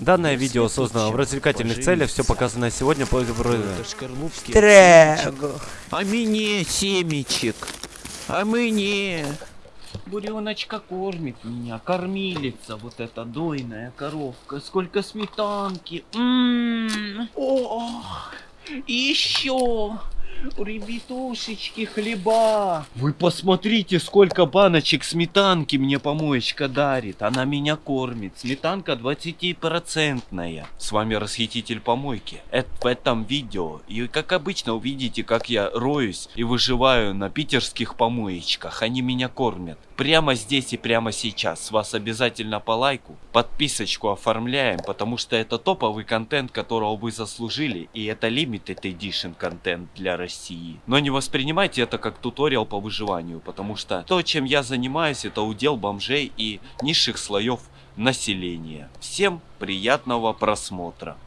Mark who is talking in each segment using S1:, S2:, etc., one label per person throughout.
S1: Данное видео создано в развлекательных целях, все показанное сегодня по
S2: Трего. А мне семечек. А мне.
S3: Буреночка кормит меня, кормилица, вот эта дойная коровка. Сколько сметанки. М-м-м. О, еще. Ребятушечки, хлеба. Вы посмотрите, сколько баночек сметанки мне помоечка дарит. Она меня кормит. Сметанка 20-процентная. С вами расхититель помойки. Это в этом видео. И как обычно увидите, как я роюсь и выживаю на питерских помоечках. Они меня кормят. Прямо здесь и прямо сейчас. С вас обязательно по лайку. Подписочку оформляем, потому что это топовый контент, которого вы заслужили. И это limited edition контент для России. Но не воспринимайте это как туториал по выживанию, потому что то, чем я занимаюсь, это удел бомжей и низших слоев населения. Всем приятного просмотра.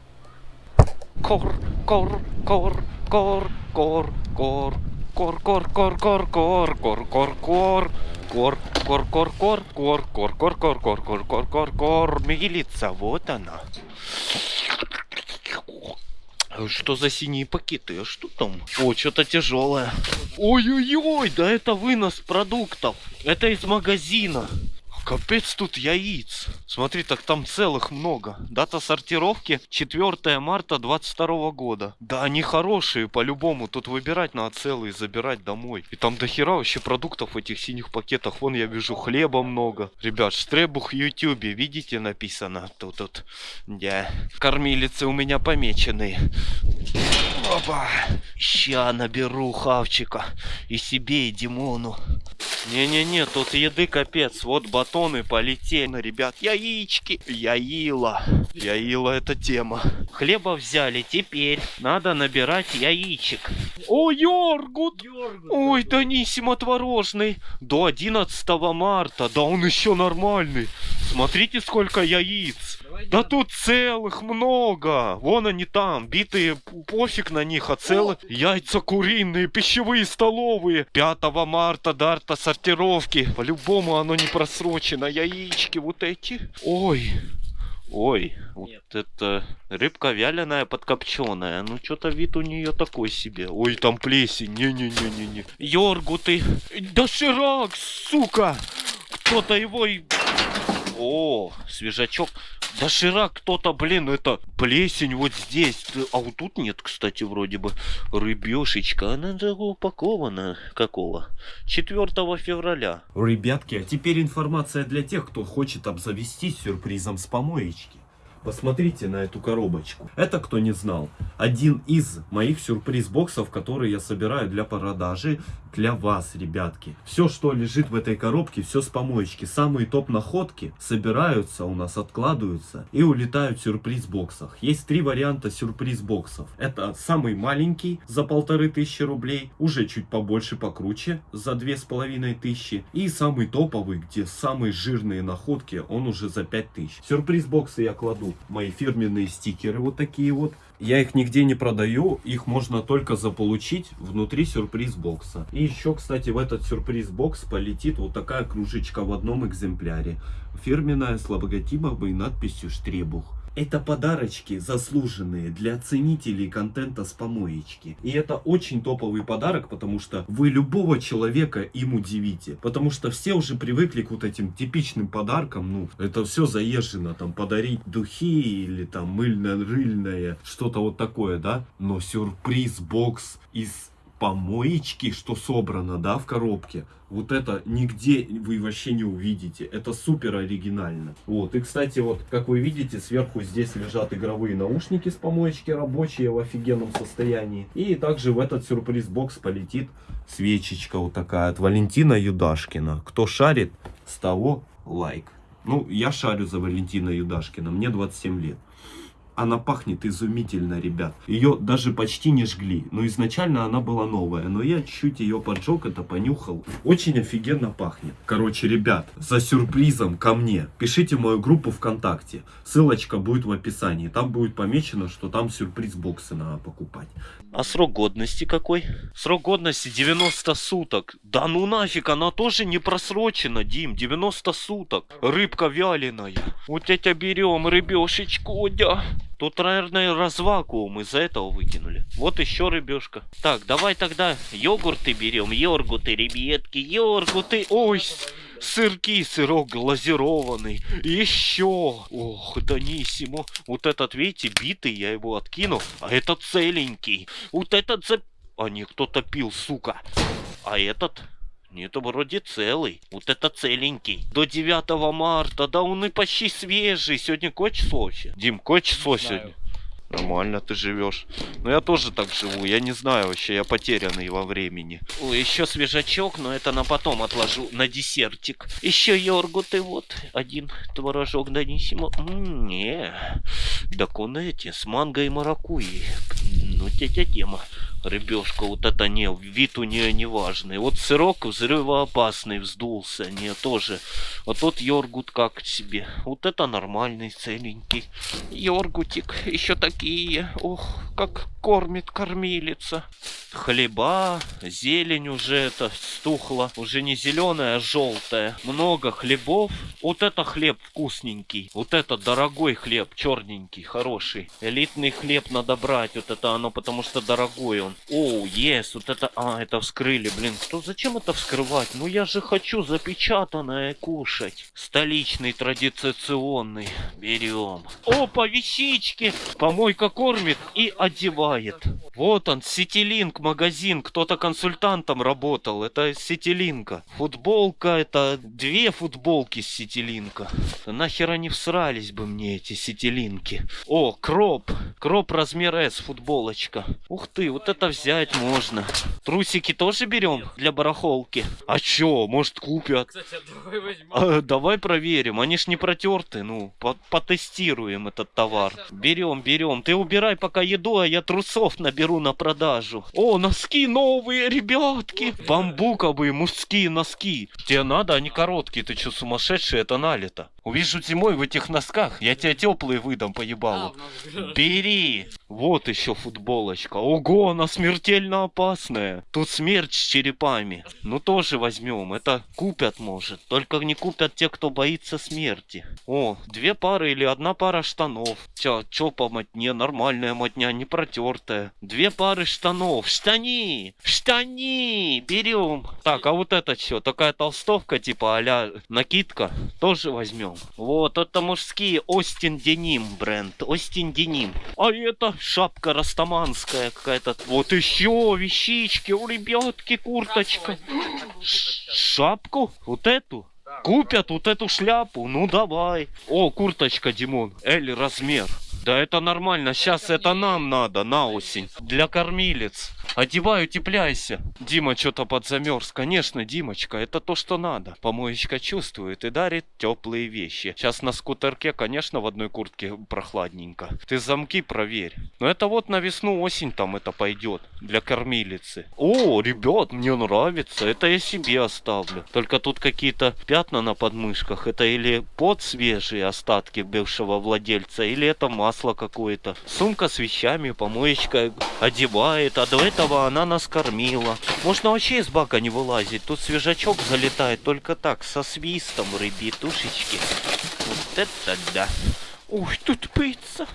S3: Кор, кор, кор, кор, кор, кор, кор, кор, кор, кор, кор, кор, кор, кор. Кор, кор, кор, кор, кор, кор, кор, кор, кор, кор, кор, кор, кор, мигелица, вот она. Что за синие пакеты? А что там? О, что-то тяжелое. Ой-ой-ой, да это вынос продуктов. Это из магазина. Капец тут яиц. Смотри, так там целых много. Дата сортировки 4 марта 22 года. Да, они хорошие по-любому. Тут выбирать надо целые, забирать домой. И там дохера вообще продуктов в этих синих пакетах. Вон я вижу хлеба много. Ребят, штребух в ютюбе, видите, написано тут. тут. Да. Кормилицы у меня помеченные. Опа. Ща наберу хавчика. И себе, и Димону. Не-не-не, тут еды капец. Вот батоны полетели, ребят. Яички. Яила. Яила это тема. Хлеба взяли, теперь надо набирать яичек. О, йоргут! йоргут Ой, Даниссимо творожный. До 11 марта. Да он еще нормальный. Смотрите, сколько яиц. Да тут целых много. Вон они там, битые, пофиг на них, а целых яйца куриные, пищевые столовые. 5 марта дарта сортировки. По-любому оно не просрочено. Яички вот эти. Ой. Ой, вот это рыбка вяленая подкопченая. Ну, что-то вид у нее такой себе. Ой, там плесень. Не-не-не-не-не. Йоргу ты. Доширак, сука! Кто-то его и... О, свежачок. Доширак кто-то, блин, это плесень вот здесь. А вот тут нет, кстати, вроде бы рыбешечка. Она упакована какого? 4 февраля.
S1: Ребятки, а теперь информация для тех, кто хочет обзавестись сюрпризом с помоечки. Посмотрите на эту коробочку. Это, кто не знал, один из моих сюрприз-боксов, которые я собираю для продажи для вас, ребятки. Все, что лежит в этой коробке, все с помоечки. Самые топ-находки собираются у нас, откладываются и улетают в сюрприз-боксах. Есть три варианта сюрприз-боксов. Это самый маленький за полторы тысячи рублей, уже чуть побольше, покруче, за две с половиной тысячи. И самый топовый, где самые жирные находки, он уже за пять тысяч. Сюрприз-боксы я кладу мои фирменные стикеры вот такие вот. Я их нигде не продаю, их можно только заполучить внутри сюрприз-бокса. И еще, кстати, в этот сюрприз-бокс полетит вот такая кружечка в одном экземпляре. Фирменная с логотипом и надписью «Штребух». Это подарочки заслуженные для ценителей контента с помоечки. И это очень топовый подарок, потому что вы любого человека им удивите. Потому что все уже привыкли к вот этим типичным подаркам. Ну, это все заезжено. Там подарить духи или там мыльно-рыльное, что-то вот такое, да. Но сюрприз-бокс из помоечки, что собрано, да, в коробке, вот это нигде вы вообще не увидите. Это супер оригинально. Вот, и, кстати, вот, как вы видите, сверху здесь лежат игровые наушники с помоечки рабочие в офигенном состоянии. И также в этот сюрприз-бокс полетит свечечка вот такая от Валентина Юдашкина. Кто шарит, с того лайк. Ну, я шарю за Валентина Юдашкина, мне 27 лет. Она пахнет изумительно, ребят. Ее даже почти не жгли. Но изначально она была новая. Но я чуть-чуть ее поджег, это понюхал. Очень офигенно пахнет. Короче, ребят, за сюрпризом ко мне пишите мою группу ВКонтакте. Ссылочка будет в описании. Там будет помечено, что там сюрприз боксы надо покупать.
S3: А срок годности какой? Срок годности 90 суток. Да ну нафиг, она тоже не просрочена, Дим. 90 суток. Рыбка вяленая. Вот это берем рыбешечку, да. Тут, наверное, развакуум из-за этого выкинули. Вот еще рыбешка. Так, давай тогда йогурты берем. Йоргуты, ребятки, йоргуты. Ой, сырки, сырок глазированный. Еще. Ох, Даниссимо. Вот этот, видите, битый, я его откину. А этот целенький. Вот этот за... А не, кто-то пил, сука. А этот... Нет, вроде целый. Вот это целенький. До 9 марта. Да он и почти свежий. Сегодня какое число вообще? Дим, какое число сегодня? Нормально ты живешь. Ну я тоже так живу. Я не знаю вообще, я потерянный во времени. Ой, еще свежачок, но это на потом отложу на десертик. Еще йогурты вот. Один творожок Даниссимо. М, Не. Так он эти, с манго и маракуйей. Ну, тетя тема. Рыбешка, вот это не, вид у нее не важный. Вот сырок взрывоопасный вздулся, не, тоже. А тот йогурт как себе. Вот это нормальный, целенький. Йогуртик, еще такие. Ох, как кормит кормилица. Хлеба, зелень уже это стухла. Уже не зеленая, а желтая. Много хлебов. Вот это хлеб вкусненький. Вот это дорогой хлеб, черненький, хороший. Элитный хлеб надо брать. Вот это оно, потому что дорогой он. О, есть, вот это... А, это вскрыли, блин. Что, зачем это вскрывать? Ну я же хочу запечатанное кушать. Столичный, традиционный. Берем. Опа, вещички! Помойка кормит и одевает. Вот он, Ситилинк магазин. Кто-то консультантом работал. Это Ситилинка. Футболка, это две футболки с Ситилинка. Нахер они всрались бы мне, эти Ситилинки. О, кроп. Кроп размер S, футболочка. Ух ты, вот это взять можно. Трусики тоже берем для барахолки? А чё, может купят?
S4: Кстати, давай возьмем.
S3: А, давай проверим, они ж не протерты, ну, по- потестируем этот товар. Берем, берем. Ты убирай пока еду, а я трусов наберу на продажу. О, носки новые, ребятки! Бамбуковые мужские носки. Тебе надо, они короткие, ты что, сумасшедший, это налито. Увижу зимой в этих носках, я тебе теплые выдам по ебалу.
S4: у нас же-
S3: Бери! Вот еще футболочка. Ого, она смертельно опасная. Тут смерть с черепами. Ну тоже возьмем. Это купят, может. Только не купят те, кто боится смерти. О, две пары или одна пара штанов. Чё, чё по мотне? Нормальная мотня, не протертая. Две пары штанов. Штани! Штани! Берем. Так, а вот это что? Такая толстовка, типа а накидка. Тоже возьмем. Вот, это мужские Остин Деним бренд. Остин Деним. А это шапка растаманская какая-то. Вот еще вещички. У ребятки курточка. Шапку? Вот эту? Купят вот эту шляпу? Ну давай. О, курточка, Димон. L размер. Да это нормально, сейчас это нам надо на осень. Для кормилец. Одевай, утепляйся. Дима что-то подзамерз. Конечно, Димочка, это то, что надо. Помоечка чувствует и дарит теплые вещи. Сейчас на скутерке, конечно, в одной куртке прохладненько. Ты замки проверь. Но это вот на весну, осень там это пойдет. Для кормилицы. О, ребят, мне нравится. Это я себе оставлю. Только тут какие-то пятна на подмышках. Это или под свежие остатки бывшего владельца, или это масло какое-то. Сумка с вещами, помоечка одевает. А до этого она нас кормила. Можно вообще из бака не вылазить. Тут свежачок залетает только так, со свистом, ребятушечки. Вот это да. Ух, тут пицца.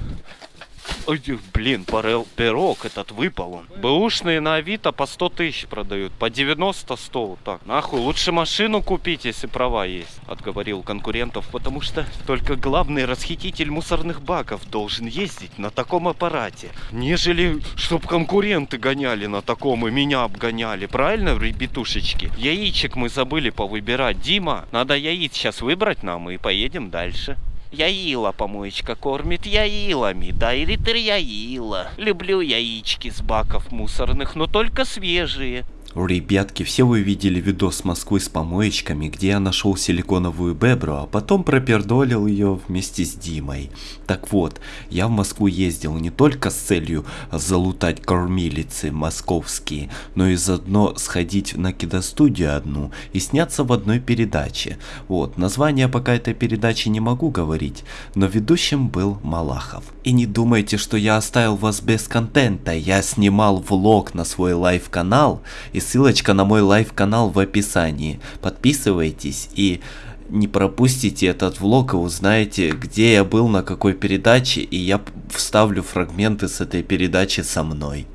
S3: Ой, блин, парел- пирог этот выпал он. Бэушные на Авито по 100 тысяч продают. По 90-100 вот так. Нахуй, лучше машину купить, если права есть. Отговорил конкурентов, потому что только главный расхититель мусорных баков должен ездить на таком аппарате. Нежели, чтоб конкуренты гоняли на таком и меня обгоняли. Правильно, ребятушечки? Яичек мы забыли повыбирать. Дима, надо яиц сейчас выбрать нам и поедем дальше. Яила помоечка кормит яилами, да и литр яила. Люблю яички с баков мусорных, но только свежие.
S4: Ребятки, все вы видели видос Москвы с помоечками, где я нашел силиконовую бебру, а потом пропердолил ее вместе с Димой. Так вот, я в Москву ездил не только с целью залутать кормилицы московские, но и заодно сходить на киностудию одну и сняться в одной передаче. Вот, название пока этой передачи не могу говорить, но ведущим был Малахов. И не думайте, что я оставил вас без контента, я снимал влог на свой live -канал и ссылочка на мой live -канал в описании. Подписывайтесь и не пропустите этот влог и узнаете, где я был, на какой передаче, и я вставлю фрагменты с этой передачи со мной.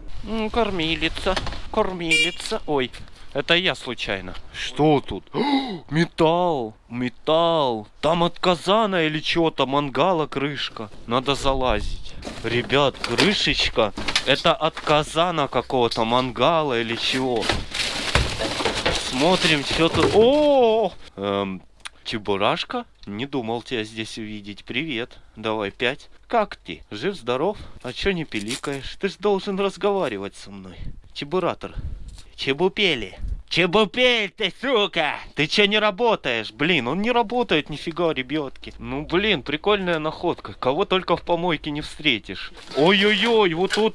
S3: Кормилица, кормилица. Ой, это я случайно. Что тут? металл, металл. Там от казана или чего-то мангала крышка. Надо залазить. Ребят, крышечка. Это от казана какого-то мангала или чего. Смотрим, что тут. О! Эм, Чебурашка? Не думал тебя здесь увидеть. Привет. Давай пять. Как ты? Жив-здоров? А чё не пиликаешь? Ты ж должен разговаривать со мной. Чебуратор. Чебупели. Чебупель ты, сука! Ты чё не работаешь? Блин, он не работает нифига, ребятки. Ну, блин, прикольная находка. Кого только в помойке не встретишь. Ой-ой-ой, вот тут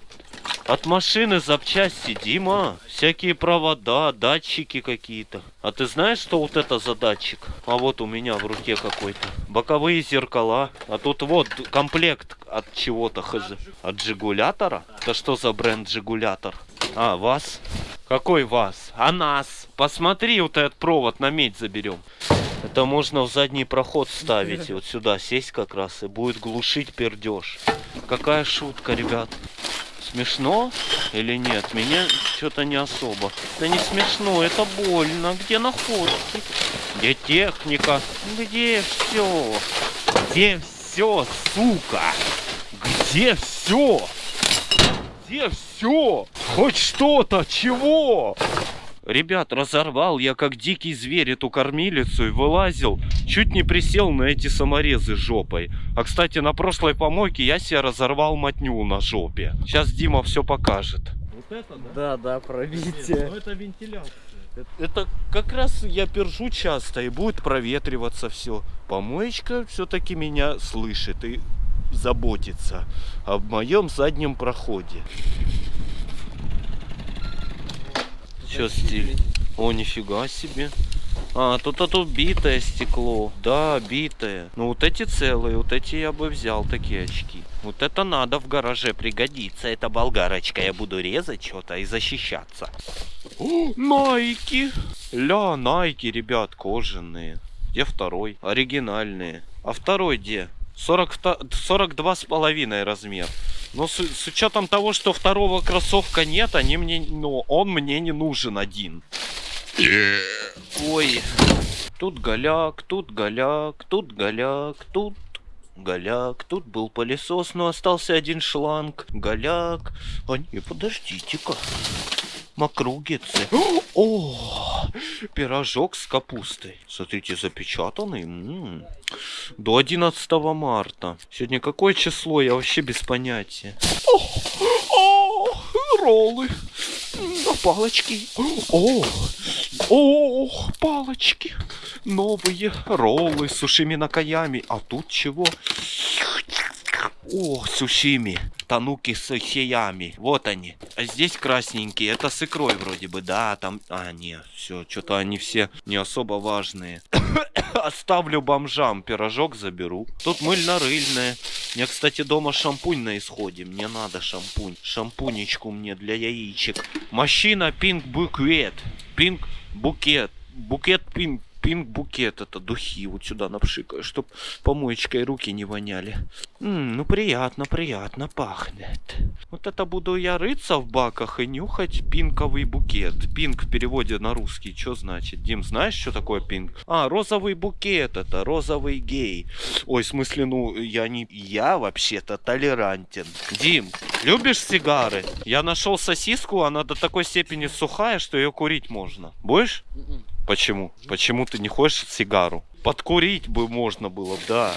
S3: от машины запчасти, Дима. Всякие провода, датчики какие-то. А ты знаешь, что вот это за датчик? А вот у меня в руке какой-то. Боковые зеркала. А тут вот комплект от чего-то хз. От Жигулятора? Это что за бренд Жигулятор? А, вас? Какой вас? А нас? Посмотри, вот этот провод на медь заберем. Это можно в задний проход ставить. И вот сюда сесть как раз и будет глушить пердеж. Какая шутка, ребят. Смешно или нет? Меня что-то не особо. Да не смешно, это больно. Где находки? Где техника? Где все? Где все, сука? Где все? Где все? Хоть что-то, чего? Ребят, разорвал я как дикий зверь эту кормилицу и вылазил. Чуть не присел на эти саморезы жопой. А, кстати, на прошлой помойке я себе разорвал мотню на жопе. Сейчас Дима все покажет.
S1: Вот это, да?
S5: Да, да,
S1: Нет,
S5: пробитие.
S1: ну это вентиляция.
S3: Это как раз я пержу часто и будет проветриваться все. Помоечка все-таки меня слышит и заботится об моем заднем проходе. Че стиль? О, нифига себе. А, тут это битое стекло. Да, битое. Ну вот эти целые, вот эти я бы взял, такие очки. Вот это надо в гараже пригодится. Это болгарочка. Я буду резать что-то и защищаться. О, Найки! Ля, Найки, ребят, кожаные. Где второй? Оригинальные. А второй где? 42 с половиной размер. Но с, с учетом того, что второго кроссовка нет, они мне, ну, он мне не нужен один. Ой, тут голяк, тут голяк, тут голяк, тут голяк, тут был пылесос, но остался один шланг. Голяк. А не, подождите-ка. Макругицы. О, пирожок с капустой. Смотрите, запечатанный. М. До 11 марта. Сегодня какое число? Я вообще без понятия. О, о, роллы. На палочки. О, о, палочки. Новые роллы с сушими-накаями. А тут чего? О, сушими. Тануки с хеями. Вот они. А здесь красненькие. Это с икрой вроде бы. Да, там... А, нет, все. Что-то они все не особо важные. Оставлю бомжам. Пирожок заберу. Тут мыльно-рыльное. У кстати, дома шампунь на исходе. Мне надо шампунь. Шампунечку мне для яичек. Мужчина пинк букет. Пинк букет. Букет пинк. Пинк букет это духи вот сюда напшикаю, чтоб помоечкой руки не воняли. М, ну приятно, приятно пахнет. Вот это буду я рыться в баках и нюхать пинковый букет. Пинк в переводе на русский, что значит? Дим, знаешь, что такое пинк? А, розовый букет это, розовый гей. Ой, в смысле, ну, я не... Я вообще-то толерантен. Дим, любишь сигары? Я нашел сосиску, она до такой степени сухая, что ее курить можно. Будешь? Почему? Почему ты не хочешь сигару? Подкурить бы можно было, да.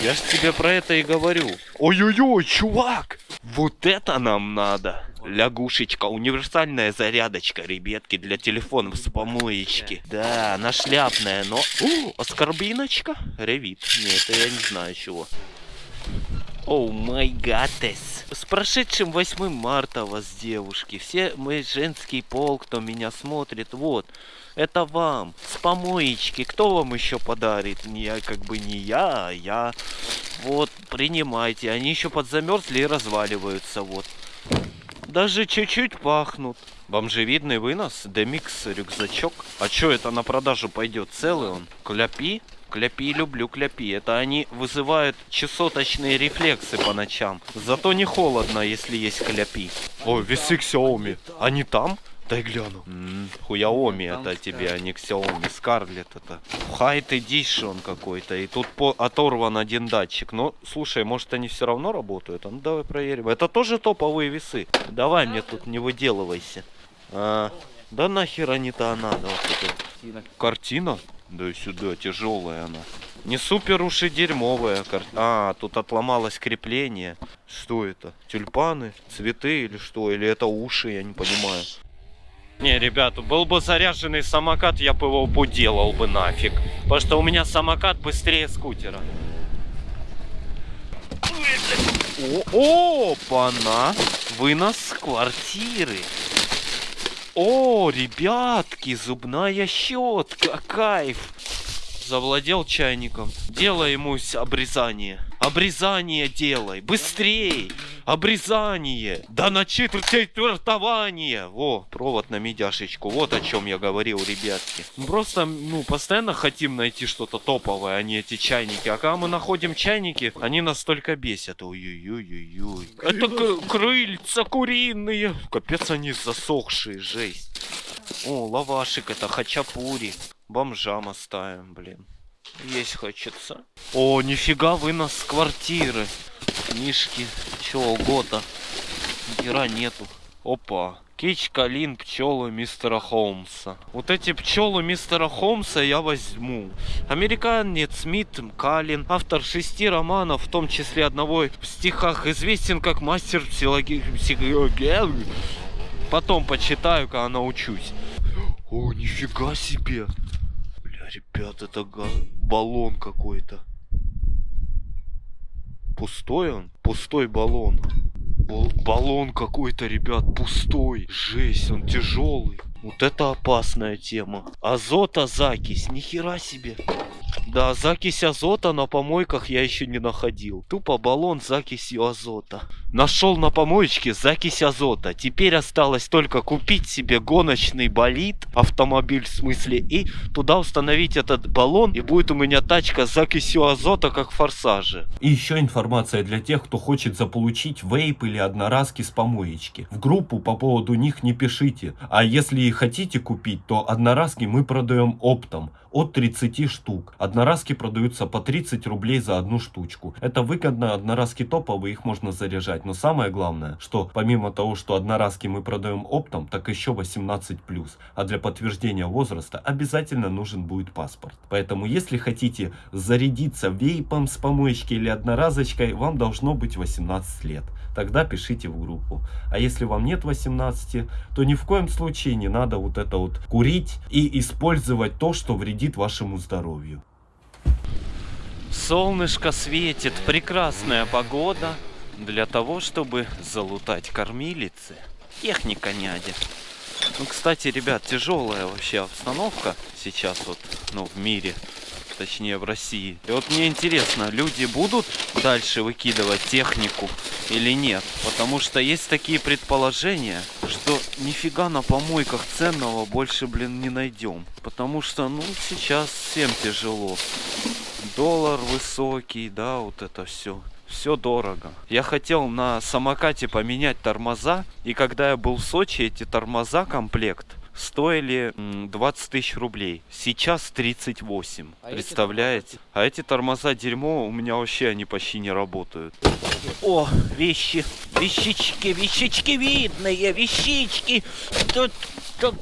S3: Я ж тебе про это и говорю. Ой-ой-ой, чувак! Вот это нам надо. Лягушечка, универсальная зарядочка, ребятки, для телефонов с помоечки. Да, она шляпная, но... О, аскорбиночка? Ревит. Нет, это я не знаю чего. Оу май гатес. С прошедшим 8 марта вас, девушки. Все мы женский пол, кто меня смотрит. Вот. Это вам. С помоечки. Кто вам еще подарит? Не я, как бы не я, а я. Вот, принимайте. Они еще подзамерзли и разваливаются. Вот. Даже чуть-чуть пахнут. Бомжевидный вынос, демикс, рюкзачок. А что это на продажу пойдет? Целый он? Кляпи? Кляпи люблю кляпи. Это они вызывают часоточные рефлексы по ночам. Зато не холодно, если есть кляпи. О, весы Xiaomi. Они там? Дай гляну. Хуяоми это тебе, а не Xiaomi. Скарлет это. Хайт Edition какой-то. И тут по- оторван один датчик. Но, слушай, может они все равно работают? А Ну давай проверим. Это тоже топовые весы. Давай мне тут не выделывайся. А, да нахер они-то. Вот это. Картина? Да и сюда, тяжелая она. Не супер уж и дерьмовая кар- А, тут отломалось крепление. Что это? Тюльпаны? Цветы или что? Или это уши, я не понимаю. Не, ребята, был бы заряженный самокат, я бы его поделал бы нафиг. Потому что у меня самокат быстрее скутера. О, опа-на! Вынос квартиры. О, ребятки, зубная щетка, кайф. Завладел чайником. Делай ему обрезание. Обрезание делай. Быстрей. Обрезание. Да на четвертование. Во, провод на медяшечку. Вот о чем я говорил, ребятки. Мы Просто, ну, постоянно хотим найти что-то топовое, а не эти чайники. А когда мы находим чайники, они нас только бесят. Ой-ой-ой-ой-ой. Это к- крыльца куриные. Капец, они засохшие, жесть. О, лавашик, это хачапури. Бомжам оставим, блин. Есть хочется. О, нифига вынос с квартиры. Книжки, чего угодно. Гера нету. Опа. Кич, Калин, пчелы мистера Холмса. Вот эти пчелы мистера Холмса я возьму. Американец Смит Калин, автор шести романов, в том числе одного в стихах, известен как мастер психологии. Потом почитаю, когда научусь. О, нифига себе. Ребят, это баллон какой-то. Пустой он? Пустой баллон. Бал- баллон какой-то, ребят, пустой. Жесть, он тяжелый. Вот это опасная тема. Азота закись, нихера себе. Да, закись азота на помойках я еще не находил. Тупо баллон с закисью азота. Нашел на помоечке закись азота. Теперь осталось только купить себе гоночный болид, автомобиль в смысле, и туда установить этот баллон, и будет у меня тачка с закисью азота, как в форсаже.
S1: И еще информация для тех, кто хочет заполучить вейп или одноразки с помоечки. В группу по поводу них не пишите. А если и хотите купить, то одноразки мы продаем оптом от 30 штук. Одноразки продаются по 30 рублей за одну штучку. Это выгодно, одноразки топовые, их можно заряжать. Но самое главное, что помимо того, что одноразки мы продаем оптом, так еще 18+. А для подтверждения возраста обязательно нужен будет паспорт. Поэтому если хотите зарядиться вейпом с помоечки или одноразочкой, вам должно быть 18 лет. Тогда пишите в группу. А если вам нет 18, то ни в коем случае не надо вот это вот курить и использовать то, что вредит вашему здоровью.
S3: Солнышко светит, прекрасная погода для того, чтобы залутать кормилицы. Техника нядя. Ну, кстати, ребят, тяжелая вообще обстановка сейчас вот, ну, в мире, точнее в России. И вот мне интересно, люди будут дальше выкидывать технику или нет? Потому что есть такие предположения, что нифига на помойках ценного больше, блин, не найдем. Потому что, ну, сейчас всем тяжело доллар высокий, да, вот это все. Все дорого. Я хотел на самокате поменять тормоза, и когда я был в Сочи, эти тормоза комплект стоили м, 20 тысяч рублей. Сейчас 38. Представляете? А эти тормоза дерьмо, у меня вообще они почти не работают. О, вещи. Вещички, вещички видные, вещички. Тут, тут.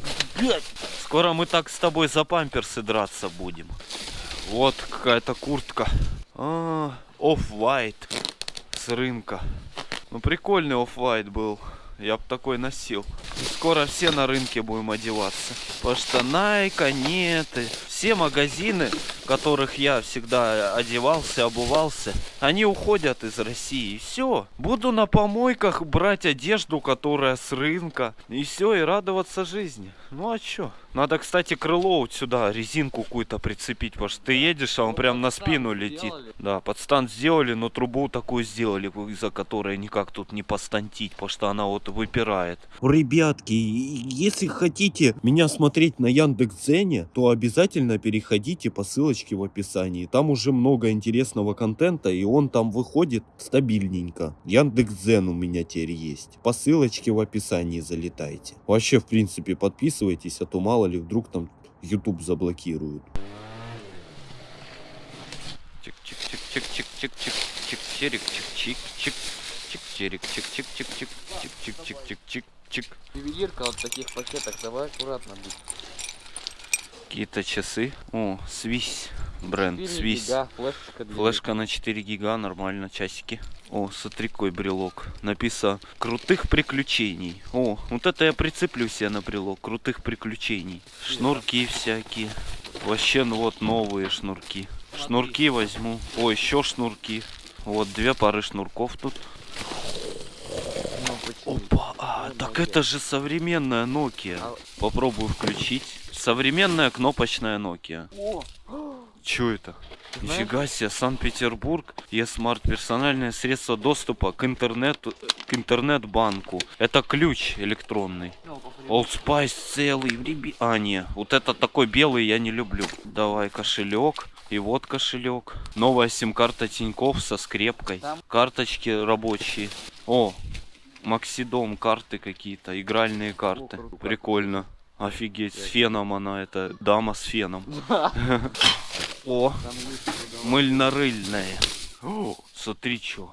S3: Скоро мы так с тобой за памперсы драться будем. Вот какая-то куртка. А, Off-White с рынка. Ну, прикольный Off-White был. Я бы такой носил. Скоро все на рынке будем одеваться. Потому что Nike, Анеты, все магазины, в которых я всегда одевался, обувался, они уходят из России. все. Буду на помойках брать одежду, которая с рынка. И все, и радоваться жизни. Ну а чё? Надо, кстати, крыло вот сюда, резинку какую-то прицепить, потому что ты едешь, а он прям на спину летит. Да, подстан сделали, но трубу такую сделали, из-за которой никак тут не постантить, потому что она вот выпирает.
S6: Ребятки, если хотите меня смотреть на Яндекс.Дзене, то обязательно переходите по ссылочке в описании. Там уже много интересного контента, и он там выходит стабильненько. Яндекс.Дзен у меня теперь есть. По ссылочке в описании залетайте. Вообще, в принципе, подписывайтесь, а то мало ли вдруг там YouTube заблокируют.
S3: Чик-чик-чик-чик-чик-чик-чик-чик-чик. Чик-чирик-чик-чик-чик-чик-чик-чик-чик-чик.
S2: Ювелирка вот в таких пакетах, давай аккуратно быть.
S3: Какие-то часы. О, Свись. Бренд
S2: 4
S3: Свись.
S2: гига, флешка для
S3: Флешка на 4 гига, нормально, часики. О, смотри, брелок. Написано «Крутых приключений». О, вот это я прицеплю себе на брелок. Крутых приключений. Шнурки всякие. Вообще, ну вот новые шнурки. Шнурки возьму. О, еще шнурки. Вот две пары шнурков тут. Опа, а, так это же современная Nokia. Попробую включить. Современная кнопочная Nokia. Чё это?
S2: Знаешь?
S3: Нифига себе, Санкт-Петербург, e-smart, персональное средство доступа к интернету, к интернет-банку. Это ключ электронный. Old Spice целый, реби- А, не, вот это такой белый я не люблю. Давай кошелек. И вот кошелек. Новая сим-карта Тиньков со скрепкой.
S2: Там-
S3: Карточки рабочие. О, Максидом карты какие-то, игральные карты. Прикольно. Офигеть, с феном она, это дама с феном. О, мыльно-рыльная. Смотри, что.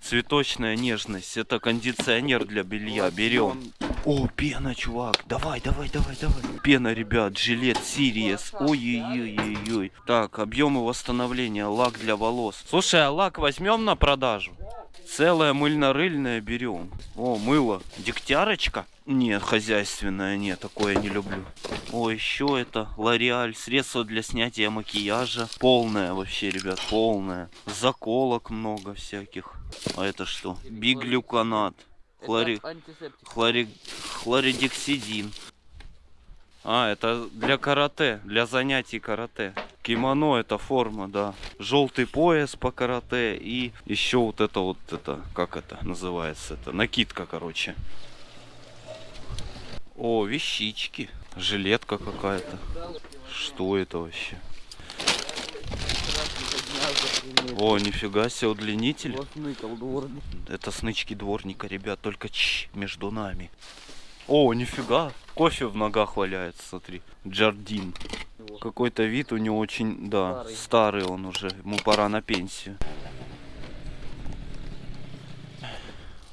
S3: Цветочная нежность. Это кондиционер для белья. Берем. О, пена, чувак. Давай, давай, давай, давай. Пена, ребят. Жилет Сириес. Ой-ой-ой-ой-ой. Так, объемы восстановления. Лак для волос. Слушай, а лак возьмем на продажу? Целое мыльно-рыльное берем. О, мыло. Дегтярочка? Нет, хозяйственное, нет, такое не люблю. О, еще это Лореаль, средство для снятия макияжа. Полное вообще, ребят, полное. Заколок много всяких. А это что? Биглюканат.
S2: Это
S3: Хлори... Хлори... Хлоридексидин. А, это для карате, для занятий карате. Кимоно это форма, да. Желтый пояс по карате и еще вот это вот это, как это называется, это накидка, короче. О, вещички. Жилетка какая-то. Что это вообще? О, нифига себе, удлинитель. Это снычки дворника, ребят, только ч между нами. О, нифига, кофе в ногах валяется, смотри. Джардин. Какой-то вид у него очень, да,
S2: Старый.
S3: старый он уже, ему пора на пенсию.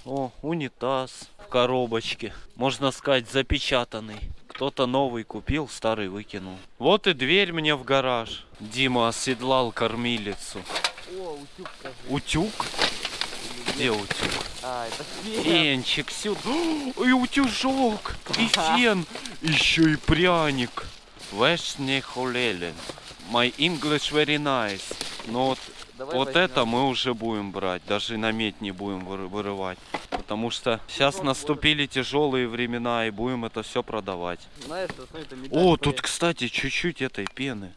S3: О, унитаз в коробочке. Можно сказать, запечатанный. Кто-то новый купил, старый выкинул. Вот и дверь мне в гараж. Дима оседлал кормилицу.
S2: О, утюг скажи.
S3: Утюг? Где утюг?
S2: А, это фен.
S3: Фенчик сюда. И утюжок. И фен. Еще и пряник. Вешне холелен. My English very nice. Но вот,
S2: Давай
S3: вот
S2: возьмем.
S3: это мы уже будем брать. Даже на медь не будем выры- вырывать. Потому что сейчас наступили тяжелые времена и будем это все продавать.
S2: Знаешь, это
S3: О, тут, кстати, чуть-чуть этой пены.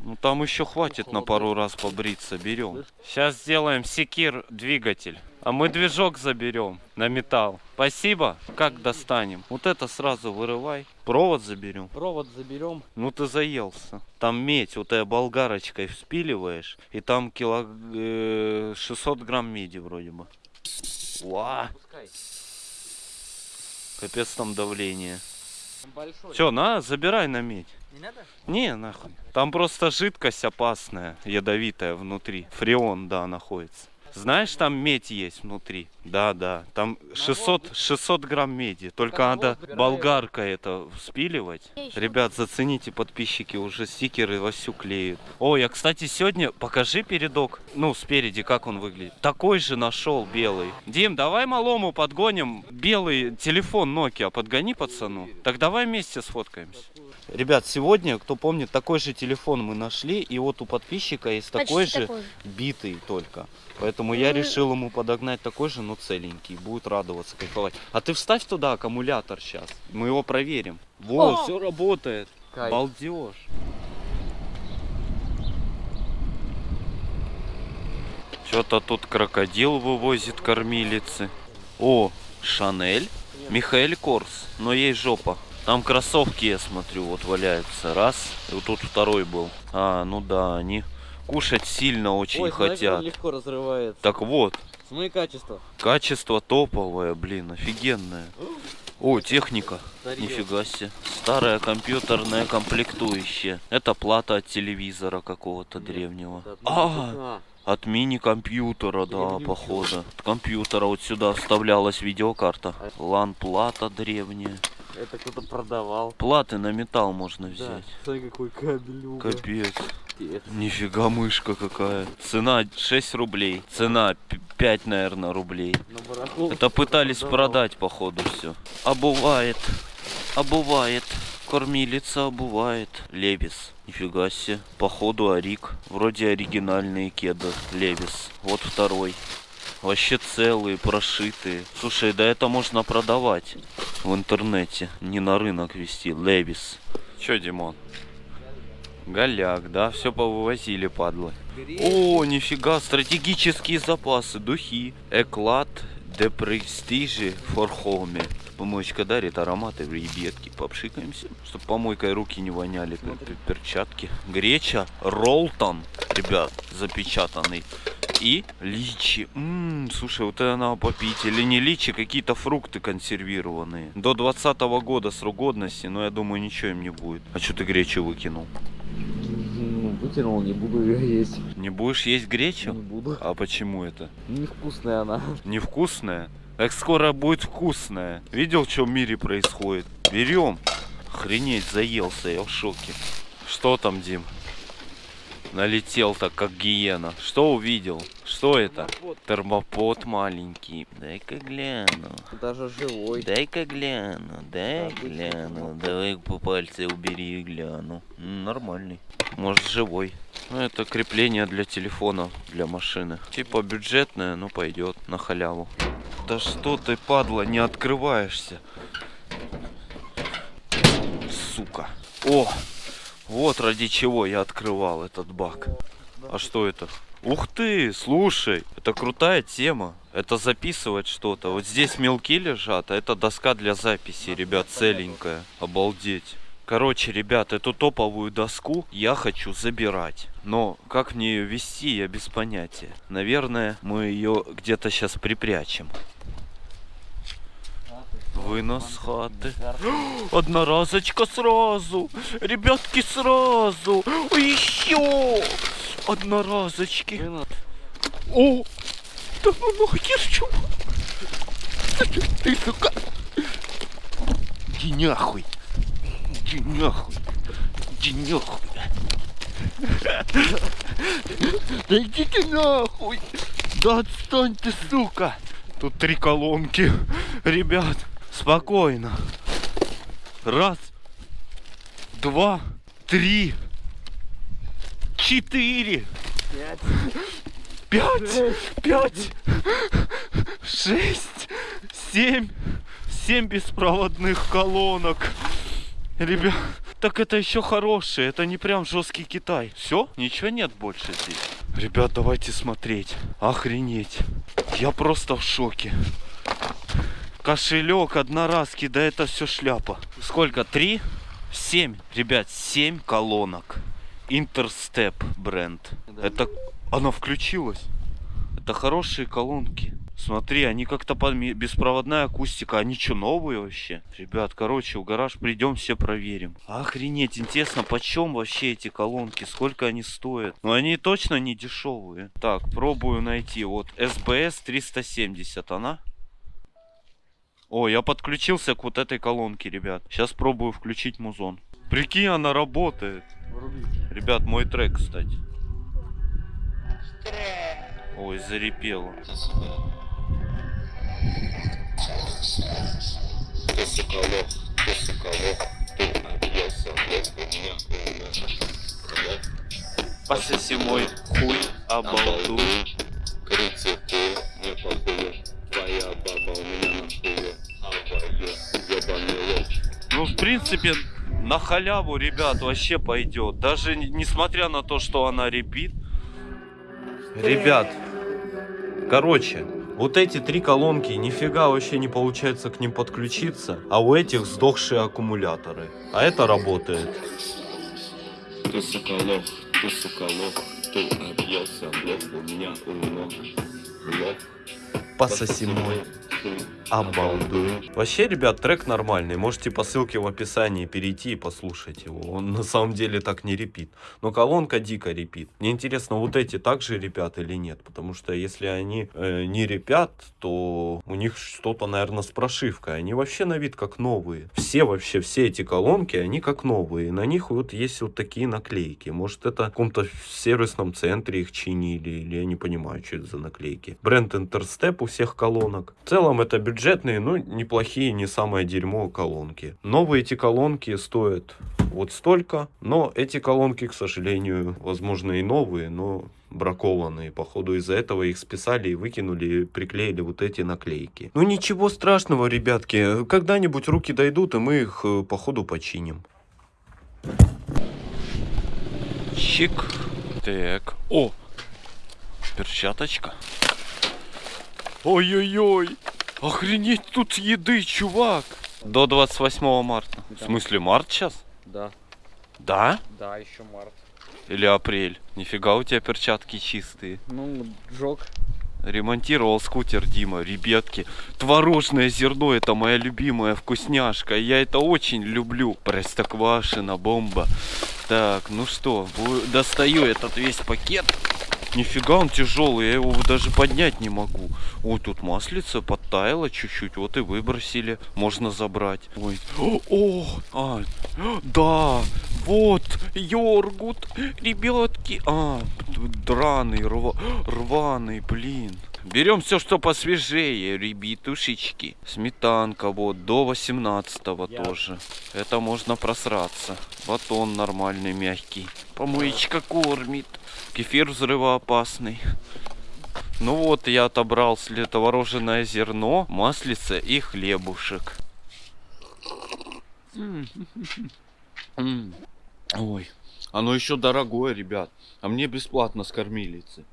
S3: Ну там еще хватит на пару раз побриться, берем. Сейчас сделаем секир двигатель. А мы движок заберем на металл. Спасибо. Как достанем? Вот это сразу вырывай. Провод заберем.
S2: Провод заберем.
S3: Ну ты заелся. Там медь, вот этой болгарочкой вспиливаешь, и там кило... э, 600 грамм меди вроде бы.
S2: Пускай.
S3: капец там давление.
S2: Большой.
S3: Все, на, забирай на медь.
S2: Не надо?
S3: Не, нахуй. Там просто жидкость опасная, ядовитая внутри. Фреон, да, находится. Знаешь, там медь есть внутри. Да, да. Там 600, 600 грамм меди. Только надо болгаркой это спиливать. Ребят, зацените, подписчики, уже стикеры вовсю клеют. О, я, кстати, сегодня... Покажи передок. Ну, спереди, как он выглядит. Такой же нашел белый. Дим, давай малому подгоним белый телефон Nokia. Подгони пацану. Так давай вместе сфоткаемся. Ребят, сегодня, кто помнит, такой же телефон мы нашли. И вот у подписчика есть такой
S7: Почти
S3: же,
S7: такой же.
S3: битый только. Поэтому я решил ему подогнать такой же, но целенький. Будет радоваться, кайфовать. А ты вставь туда аккумулятор сейчас. Мы его проверим. Вот,
S7: О!
S3: все работает.
S2: Кайф.
S3: Балдеж. Что-то тут крокодил вывозит кормилицы. О, Шанель. Михаэль Корс. Но ей жопа. Там кроссовки, я смотрю, вот валяются. Раз. И вот тут второй был. А, ну да, они кушать сильно очень
S2: Ой,
S3: хотят.
S2: легко разрывается.
S3: Так вот,
S2: Смотри качество.
S3: качество топовое, блин, офигенное. О, техника.
S2: Старье.
S3: Нифига себе. Старая компьютерная комплектующая. Это плата от телевизора какого-то древнего. А, от мини-компьютера, да, походу. От компьютера вот сюда вставлялась видеокарта. Лан-плата древняя.
S2: Это кто-то продавал.
S3: Платы на металл можно
S2: Да.
S3: взять.
S2: Смотри, какой кабель.
S3: Капец. Нифига мышка какая. Цена 6 рублей. Цена 5, наверное, рублей. Это пытались
S2: продавал.
S3: продать, походу, все. Обувает. Обувает. Кормилица обувает. Левис. Нифига себе. Походу Арик. Вроде оригинальные кеды. Левис. Вот второй. Вообще целые, прошитые. Слушай, да это можно продавать в интернете. Не на рынок вести. Левис. Че, Димон? Голяк, да? Все повывозили, падлы. О, нифига, стратегические запасы, духи. Эклад де престижи home. Помоечка дарит ароматы, ребятки, попшикаемся, чтобы помойкой руки не воняли, пер- перчатки. Греча, ролтон, ребят, запечатанный. И личи. Ммм, слушай, вот это надо попить. Или не личи, какие-то фрукты консервированные. До 20 года срок годности, но я думаю, ничего им не будет. А что ты гречу выкинул?
S2: Ну, вытянул, не буду ее есть.
S3: Не будешь есть
S2: Не
S3: гречу?
S2: буду.
S3: А почему это?
S2: Невкусная она.
S3: Невкусная? Как скоро будет вкусная? Видел, что в мире происходит? Берем. Охренеть, заелся, я в шоке. Что там, Дим? Налетел так, как гиена. Что увидел? Что это? Термопод маленький. Дай-ка гляну.
S2: Даже живой.
S3: Дай-ка гляну, дай
S2: Да,
S3: гляну.
S2: термопод.
S3: Давай по пальце убери и гляну. Нормальный. Может живой. Ну, это крепление для телефона, для машины. Типа бюджетное, но пойдет на халяву. Да что ты, падла, не открываешься? Сука. О, вот ради чего я открывал этот бак. А что это? Ух ты, слушай, это крутая тема. Это записывать что-то. Вот здесь мелки лежат, а это доска для записи, ребят, целенькая. Обалдеть. Короче, ребят, эту топовую доску я хочу забирать. Но как мне ее вести, я без понятия. Наверное, мы ее где-то сейчас припрячем. Вынос хаты. Одноразочка сразу. Ребятки, сразу. Еще. Одноразочки. О! Да ну нахер, чувак! Ты, сука! Иди нахуй! Иди нахуй! Иди нахуй! Да иди нахуй! Да отстань ты, сука! Тут три колонки. Ребят, спокойно. Раз, два, три, четыре. Пять, пять, шесть, семь, семь беспроводных колонок. Ребят, так это еще хорошие, это не прям жесткий Китай. Все, ничего нет больше здесь. Ребят, давайте смотреть. Охренеть. Я просто в шоке. Кошелек, одноразки, да это все шляпа. Сколько? Три? Семь. Ребят, семь колонок. Интерстеп бренд. Это... Она включилась. Это хорошие колонки. Смотри, они как-то под беспроводная акустика. Они что, новые вообще? Ребят, короче, в гараж придем, все проверим. Охренеть, интересно, почем вообще эти колонки? Сколько они стоят? Ну, они точно не дешевые. Так, пробую найти. Вот, SBS 370, она? О, я подключился к вот этой колонке, ребят. Сейчас пробую включить музон. Прикинь, она работает. Ребят, мой трек, кстати. Ой, зарепело. Пососи мой хуй, обалду. Ну, в принципе, на халяву, ребят, вообще пойдет. Даже не- несмотря на то, что она репит.
S8: Ребят, короче, вот эти три колонки нифига вообще не получается к ним подключиться, а у этих сдохшие аккумуляторы. А это работает.
S9: Ты сука лох, ты сука лох, ты объелся, лох у меня у ног, лох.
S8: Пососи мой обалду. Вообще, ребят, трек нормальный. Можете по ссылке в описании перейти и послушать его. Он на самом деле так не репит. Но колонка дико репит. Мне интересно, вот эти также репят или нет. Потому что если они э, не репят, то у них что-то, наверное, с прошивкой. Они вообще на вид как новые. Все вообще, все эти колонки, они как новые. На них вот есть вот такие наклейки. Может, это в каком-то сервисном центре их чинили. Или я не понимаю, что это за наклейки. Бренд Интерстеп у всех колонок. В целом это бюджетные, ну неплохие, не самое дерьмо колонки. Новые эти колонки стоят вот столько, но эти колонки, к сожалению, возможно и новые, но бракованные. Походу из-за этого их списали и выкинули, и приклеили вот эти наклейки. Ну ничего страшного, ребятки. Когда-нибудь руки дойдут, и мы их, э, походу, починим.
S3: Чик. Так. О! Перчаточка. Ой-ой-ой! Охренеть, тут еды, чувак! До 28 марта. В
S2: Да.
S3: смысле, март сейчас?
S2: Да,
S3: Да?
S2: да, еще март.
S3: Или апрель? Нифига у тебя перчатки чистые.
S2: Ну, джок.
S3: Ремонтировал скутер Дима, ребятки. Творожное зерно это моя любимая вкусняшка. Я это очень люблю. Простоквашина, бомба. Так, ну что, достаю этот весь пакет. Нифига он тяжелый, я его даже поднять не могу. Ой, тут маслица подтаяло чуть-чуть, вот и выбросили. Можно забрать. Ой, о, о, а, да, вот, йогурт, ребятки. А, драный, рва- рваный, блин. Берем все, что посвежее, ребятушечки. Сметанка, вот, до 18
S2: Я-
S3: тоже. Это можно просраться. Батон нормальный, мягкий. Помоечка кормит. Кефир взрывоопасный. Ну вот, я отобрал творожное зерно, маслица и хлебушек. Ой, оно еще дорогое, ребят. А мне бесплатно с кормилицы.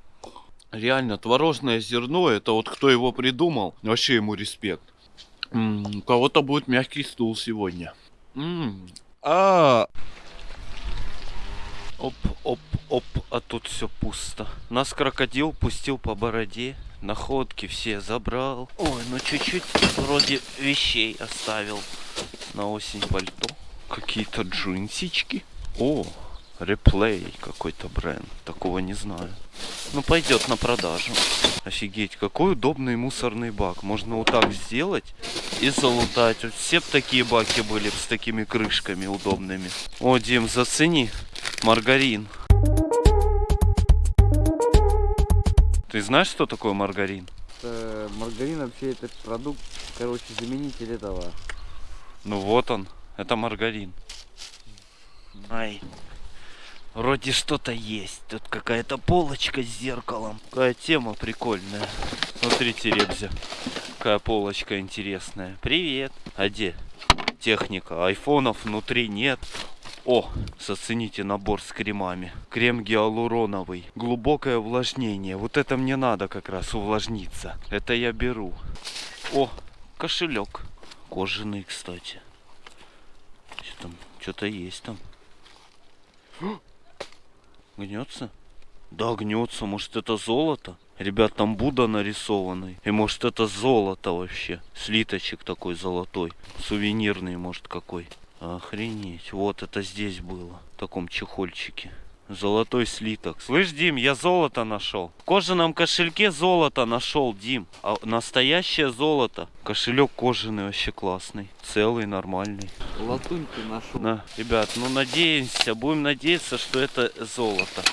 S3: Реально, творожное зерно, это вот кто его придумал, вообще ему респект. М, У кого-то будет мягкий стул сегодня. М. А. Оп, оп, оп, а тут все пусто. Нас крокодил пустил по бороде. Находки все забрал. Ой, ну чуть-чуть вроде вещей оставил. На осень пальто. Какие-то джинсички. О, реплей какой-то бренд. Такого не знаю. Ну пойдет на продажу. Офигеть, какой удобный мусорный бак. Можно вот так сделать и залутать. Вот все б такие баки были с такими крышками удобными. О, Дим, зацени. Маргарин. Ты знаешь, что такое маргарин?
S2: Это, маргарин вообще это продукт, короче, заменитель этого.
S3: Ну вот он, это маргарин. Ай, вроде что-то есть. Тут какая-то полочка с зеркалом. Какая тема прикольная. Смотрите, Ребзя, какая полочка интересная. Привет. А где техника? Айфонов внутри нет. О, зацените набор с кремами. Крем гиалуроновый. Глубокое увлажнение. Вот это мне надо как раз увлажниться. Это я беру. О, кошелек. Кожаный, кстати. Что там? Что-то есть там. Гнется? Да, гнется. Может, это золото? Ребят, там Будда нарисованный. И может это золото вообще. Слиточек такой золотой. Сувенирный, может, какой. Охренеть. Вот это здесь было. В таком чехольчике. Золотой слиток. Слышь, Дим, я золото нашел. В кожаном кошельке золото нашел, Дим. А настоящее золото. Кошелек кожаный вообще классный. Целый, нормальный.
S2: Латунь ты нашел.
S3: На, ребят, ну надеемся, будем надеяться, что это золото.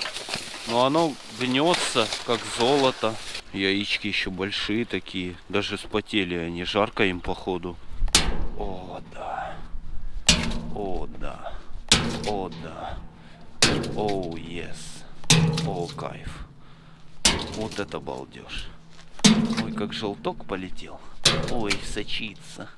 S3: Но оно гнется, как золото. Яички еще большие такие. Даже спотели они. Жарко им походу. О, да. О, да. О, да. О, yes. О, кайф. Вот это балдеж. Ой, как желток полетел. Ой, сочится.